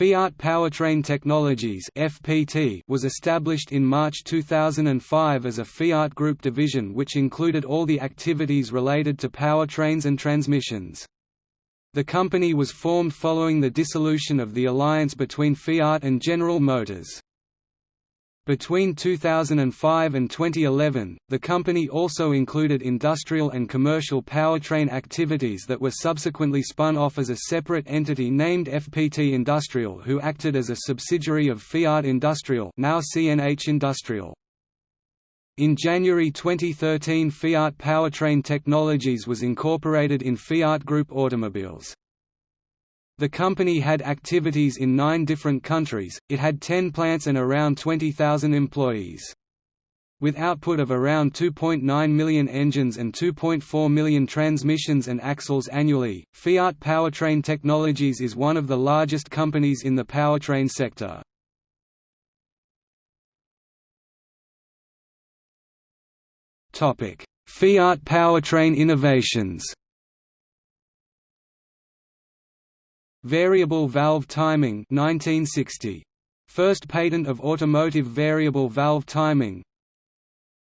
Fiat Powertrain Technologies (FPT) was established in March 2005 as a Fiat Group division which included all the activities related to powertrains and transmissions. The company was formed following the dissolution of the alliance between Fiat and General Motors. Between 2005 and 2011, the company also included industrial and commercial powertrain activities that were subsequently spun off as a separate entity named FPT Industrial who acted as a subsidiary of Fiat Industrial now CNH Industrial. In January 2013 Fiat Powertrain Technologies was incorporated in Fiat Group Automobiles. The company had activities in nine different countries, it had 10 plants and around 20,000 employees. With output of around 2.9 million engines and 2.4 million transmissions and axles annually, Fiat Powertrain Technologies is one of the largest companies in the powertrain sector. Fiat Powertrain Innovations Variable valve timing 1960. First patent of automotive variable valve timing.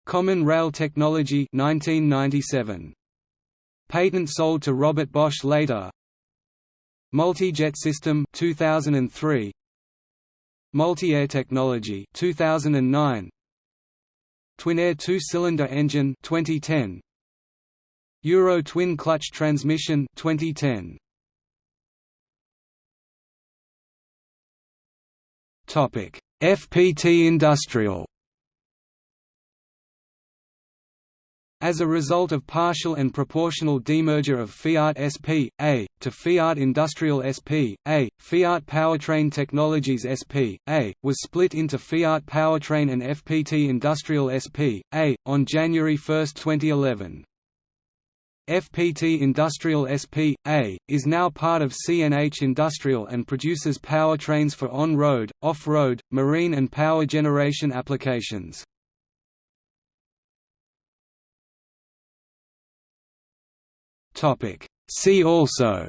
Common rail technology 1997. Patent sold to Robert Bosch later. Multi-jet system 2003 Multi-air technology 2009 Twin-air two-cylinder engine 2010 Euro twin clutch transmission 2010 FPT Industrial As a result of partial and proportional demerger of Fiat SP.A. to Fiat Industrial SP.A., Fiat Powertrain Technologies SP.A. was split into Fiat Powertrain and FPT Industrial SP.A. on January 1, 2011. FPT Industrial SP.A. is now part of CNH Industrial and produces powertrains for on-road, off-road, marine and power generation applications. See also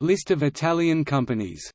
List of Italian companies